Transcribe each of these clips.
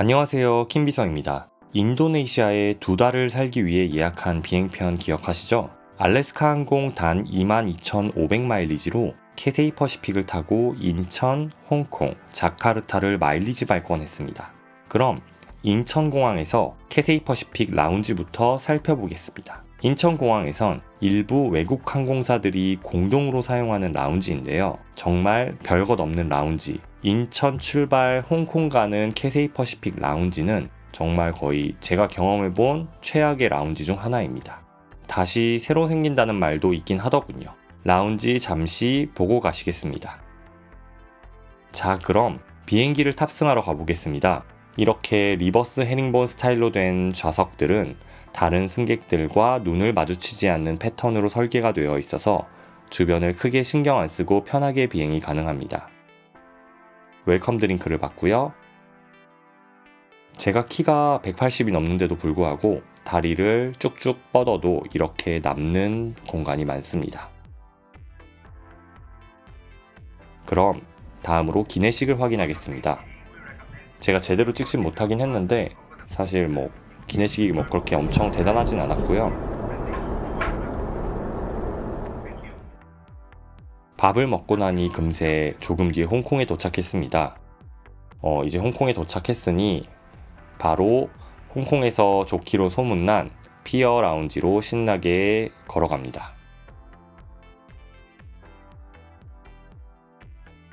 안녕하세요 킴비성입니다. 인도네시아에 두 달을 살기 위해 예약한 비행편 기억하시죠? 알래스카 항공 단 22,500마일리지로 캐세이 퍼시픽을 타고 인천, 홍콩, 자카르타를 마일리지 발권했습니다. 그럼 인천공항에서 캐세이 퍼시픽 라운지부터 살펴보겠습니다. 인천공항에선 일부 외국 항공사들이 공동으로 사용하는 라운지인데요. 정말 별것 없는 라운지. 인천 출발 홍콩 가는 캐세이 퍼시픽 라운지는 정말 거의 제가 경험해본 최악의 라운지 중 하나입니다. 다시 새로 생긴다는 말도 있긴 하더군요. 라운지 잠시 보고 가시겠습니다. 자, 그럼 비행기를 탑승하러 가보겠습니다. 이렇게 reverse 헤링본 스타일로 된 좌석들은 다른 승객들과 눈을 마주치지 않는 패턴으로 설계가 되어 있어서 주변을 크게 신경 안 쓰고 편하게 비행이 가능합니다. welcome drink를 받고요. 제가 키가 180이 넘는데도 불구하고 다리를 쭉쭉 뻗어도 이렇게 남는 공간이 많습니다. 그럼 다음으로 기내식을 확인하겠습니다. 제가 제대로 찍진 못하긴 했는데 사실 뭐 기내식이 뭐 그렇게 엄청 대단하진 않았고요. 밥을 먹고 나니 금세 조금 뒤에 홍콩에 도착했습니다. 어, 이제 홍콩에 도착했으니 바로 홍콩에서 좋기로 소문난 피어 라운지로 신나게 걸어갑니다.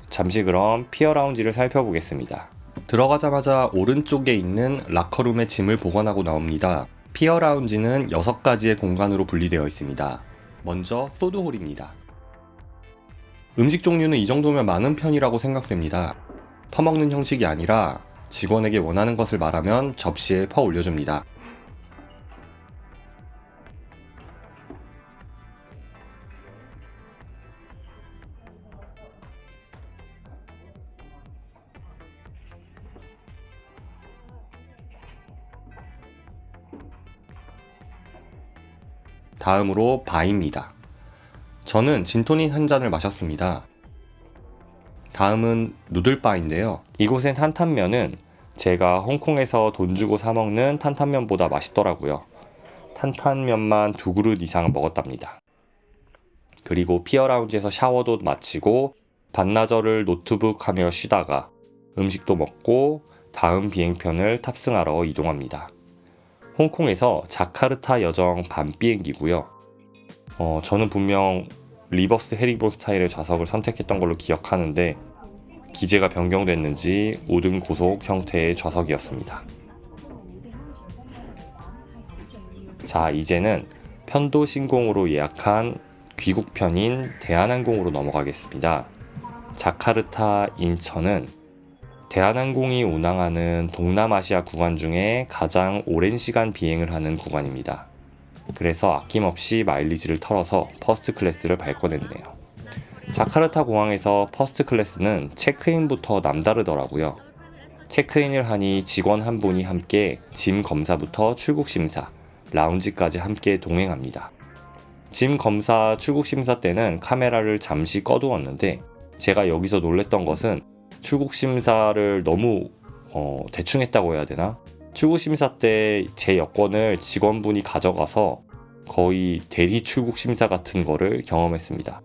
잠시 그럼 피어 라운지를 살펴보겠습니다. 들어가자마자 오른쪽에 있는 라커룸에 짐을 보관하고 나옵니다. 피어 라운지는 6가지의 공간으로 분리되어 있습니다. 먼저 푸드홀입니다. 음식 종류는 이 정도면 많은 편이라고 생각됩니다. 퍼먹는 형식이 아니라 직원에게 원하는 것을 말하면 접시에 퍼 올려줍니다. 다음으로 바입니다. 저는 진토닉 한 잔을 마셨습니다. 다음은 누들바인데요. 이곳엔 탄탄면은 제가 홍콩에서 돈 주고 사 먹는 탄탄면보다 맛있더라고요. 탄탄면만 두 그릇 이상 먹었답니다. 그리고 피어라운지에서 샤워도 마치고 반나절을 노트북 하며 쉬다가 음식도 먹고 다음 비행편을 탑승하러 이동합니다. 홍콩에서 자카르타 여정 밤 비행기고요. 어, 저는 분명 reverse herringbone 스타일의 좌석을 선택했던 걸로 기억하는데 기재가 변경됐는지 우등 고속 형태의 좌석이었습니다. 자 이제는 편도 신공으로 예약한 귀국편인 대한항공으로 넘어가겠습니다. 자카르타 인천은 대한항공이 운항하는 동남아시아 구간 중에 가장 오랜 시간 비행을 하는 구간입니다. 그래서 아낌없이 마일리지를 털어서 퍼스트 클래스를 발권했네요. 자카르타 공항에서 퍼스트 클래스는 체크인부터 남다르더라고요. 체크인을 하니 직원 한 분이 함께 짐 검사부터 출국 심사, 라운지까지 함께 동행합니다. 짐 검사 출국 심사 때는 카메라를 잠시 꺼두었는데 제가 여기서 놀랬던 것은 출국 심사를 너무 어, 대충 했다고 해야 되나? 출국 심사 때 제 여권을 직원분이 가져가서 거의 대리 출국 심사 같은 거를 경험했습니다.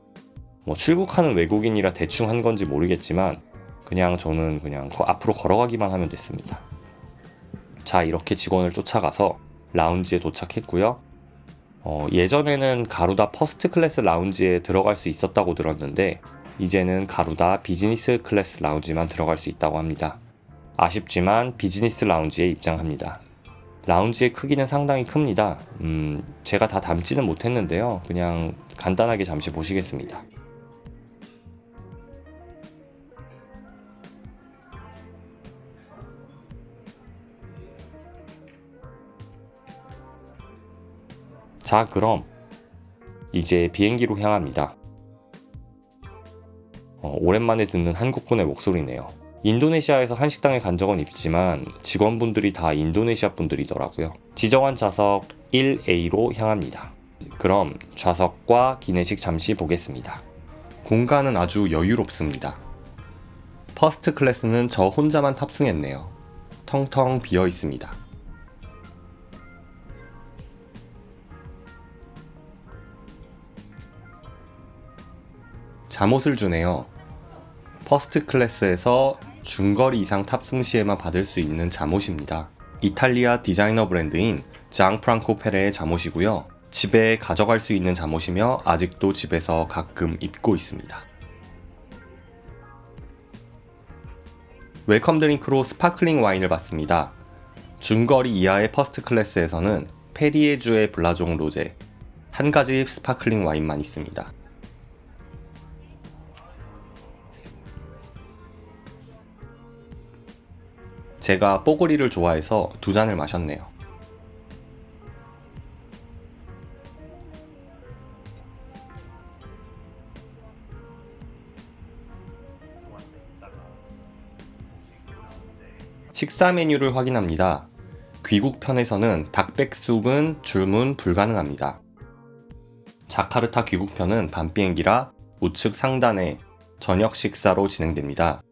뭐 출국하는 외국인이라 대충 한 건지 모르겠지만 그냥 저는 그냥 앞으로 걸어가기만 하면 됐습니다. 자 이렇게 직원을 쫓아가서 라운지에 도착했고요. 어, 예전에는 가루다 퍼스트 클래스 라운지에 들어갈 수 있었다고 들었는데 이제는 가루다 비즈니스 클래스 라운지만 들어갈 수 있다고 합니다. 아쉽지만 비즈니스 라운지에 입장합니다. 라운지의 크기는 상당히 큽니다. 음, 제가 다 담지는 못했는데요. 그냥 간단하게 잠시 보시겠습니다. 자 그럼 이제 비행기로 향합니다. 어, 오랜만에 듣는 한국분의 목소리네요. 인도네시아에서 한식당에 간 적은 있지만 직원분들이 다 인도네시아 분들이더라고요. 지정한 좌석 1A로 향합니다. 그럼 좌석과 기내식 잠시 보겠습니다. 공간은 아주 여유롭습니다. 퍼스트 클래스는 저 혼자만 탑승했네요. 텅텅 비어 있습니다. 잠옷을 주네요. 퍼스트 클래스에서 중거리 이상 탑승 시에만 받을 수 있는 잠옷입니다. 이탈리아 디자이너 브랜드인 장 프랑코 페레의 잠옷이고요. 집에 가져갈 수 있는 잠옷이며 아직도 집에서 가끔 입고 있습니다. welcome drink로 스파클링 와인을 받습니다. 중거리 이하의 퍼스트 클래스에서는 페리에주의 블라종 로제 한 가지 스파클링 와인만 있습니다. 제가 뽀글이를 좋아해서 두 잔을 마셨네요. 식사 메뉴를 확인합니다. 귀국 편에서는 닭백숙은 주문 불가능합니다. 자카르타 귀국편은 밤비행기라 우측 상단에 저녁 식사로 진행됩니다.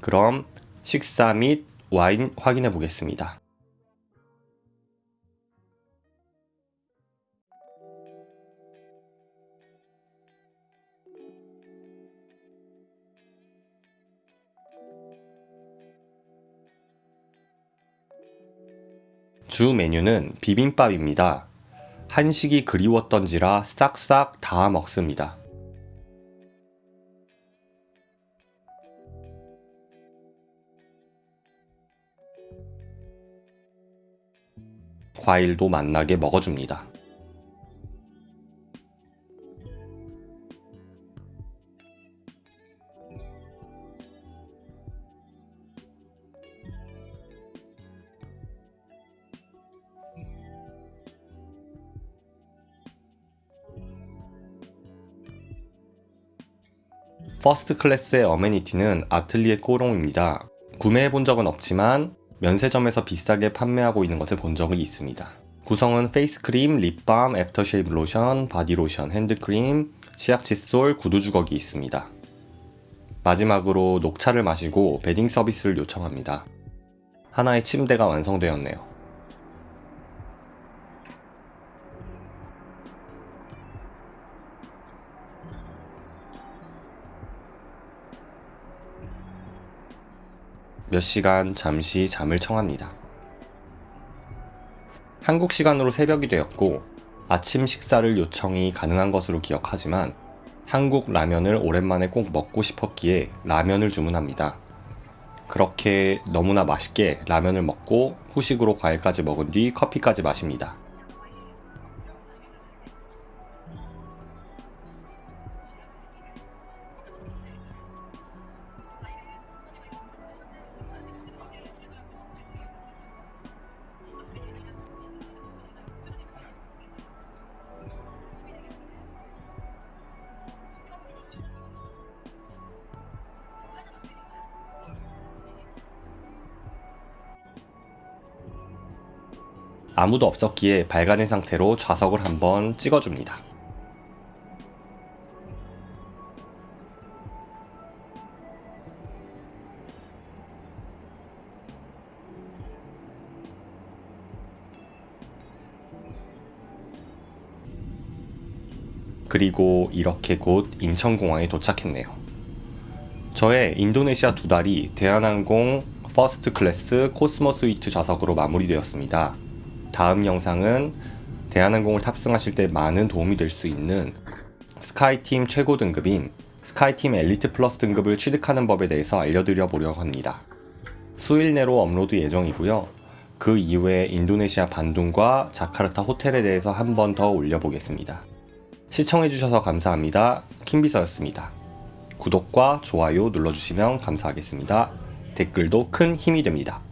그럼 식사 및 와인 확인해 보겠습니다. 주 메뉴는 비빔밥입니다. 한식이 그리웠던지라 싹싹 다 먹습니다. 과일도 맛나게 먹어줍니다. 퍼스트 클래스의 amenity는 아틀리에 꼬롱입니다. 구매해 본 적은 없지만 면세점에서 비싸게 판매하고 있는 것을 본 적이 있습니다. 구성은 페이스크림, 립밤, 애프터쉐이브 로션, 바디로션, 핸드크림, 치약 칫솔, 구두 주걱이 있습니다. 마지막으로 녹차를 마시고 bedding 서비스를 요청합니다. 하나의 침대가 완성되었네요. 몇 시간 잠시 잠을 청합니다. 한국 시간으로 새벽이 되었고 아침 식사를 요청이 가능한 것으로 기억하지만 한국 라면을 오랜만에 꼭 먹고 싶었기에 라면을 주문합니다. 그렇게 너무나 맛있게 라면을 먹고 후식으로 과일까지 먹은 뒤 커피까지 마십니다. 아무도 없었기에 밝아진 상태로 좌석을 한번 찍어줍니다. 그리고 이렇게 곧 인천공항에 도착했네요. 저의 인도네시아 두 달이 대한항공 퍼스트 클래스 코스모 스위트 좌석으로 마무리되었습니다. 다음 영상은 대한항공을 탑승하실 때 많은 도움이 될 수 있는 스카이팀 최고 등급인 스카이팀 엘리트 플러스 등급을 취득하는 법에 대해서 알려드려 보려고 합니다. 수일 내로 업로드 예정이고요. 그 이후에 인도네시아 반둥과 자카르타 호텔에 대해서 한 번 더 올려보겠습니다. 시청해주셔서 감사합니다. 킴비서였습니다. 구독과 좋아요 눌러주시면 감사하겠습니다. 댓글도 큰 힘이 됩니다.